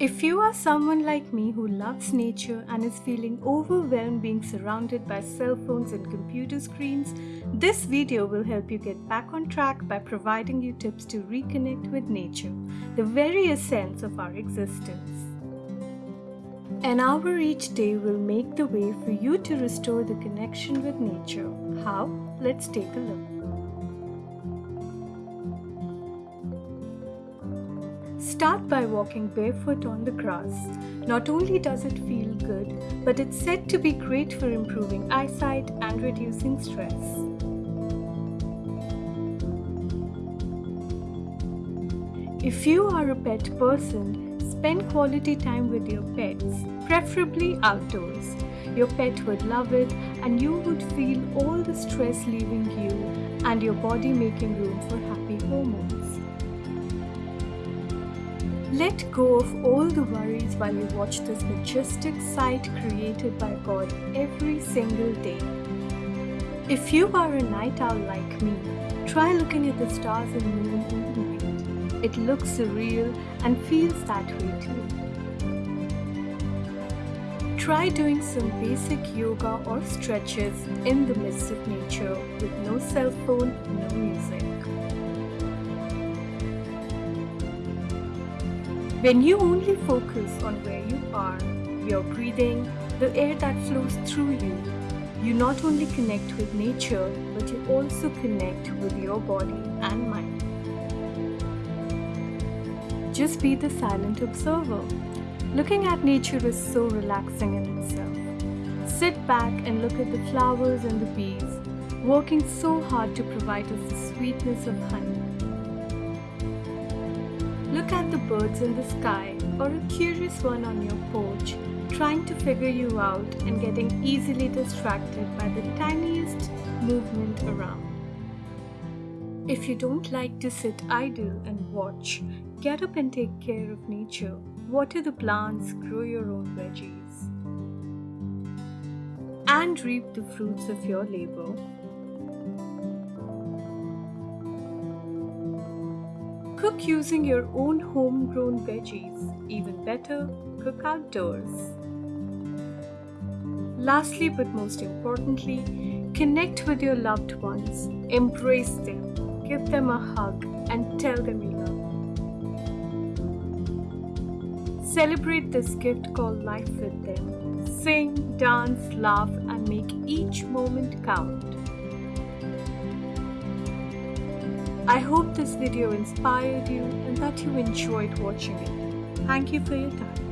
If you are someone like me who loves nature and is feeling overwhelmed being surrounded by cell phones and computer screens, this video will help you get back on track by providing you tips to reconnect with nature, the very essence of our existence. An hour each day will make the way for you to restore the connection with nature. How? Let's take a look. Start by walking barefoot on the grass. Not only does it feel good, but it's said to be great for improving eyesight and reducing stress. If you are a pet person, Spend quality time with your pets, preferably outdoors. Your pet would love it and you would feel all the stress leaving you and your body making room for happy hormones. Let go of all the worries while you watch this majestic sight created by God every single day. If you are a night owl like me, try looking at the stars and moon in the night. It looks surreal and feels that way too. Try doing some basic yoga or stretches in the midst of nature with no cell phone, no music. When you only focus on where you are, your breathing, the air that flows through you, you not only connect with nature, but you also connect with your body and mind. Just be the silent observer. Looking at nature is so relaxing in itself. Sit back and look at the flowers and the bees, working so hard to provide us the sweetness of honey. Look at the birds in the sky or a curious one on your porch trying to figure you out and getting easily distracted by the tiniest movement around. If you don't like to sit idle and watch, Get up and take care of nature. Water the plants, grow your own veggies. And reap the fruits of your labor. Cook using your own homegrown veggies. Even better, cook outdoors. Lastly, but most importantly, connect with your loved ones, embrace them, give them a hug, and tell them you love them. Celebrate this gift called life with them. Sing, dance, laugh, and make each moment count. I hope this video inspired you and that you enjoyed watching it. Thank you for your time.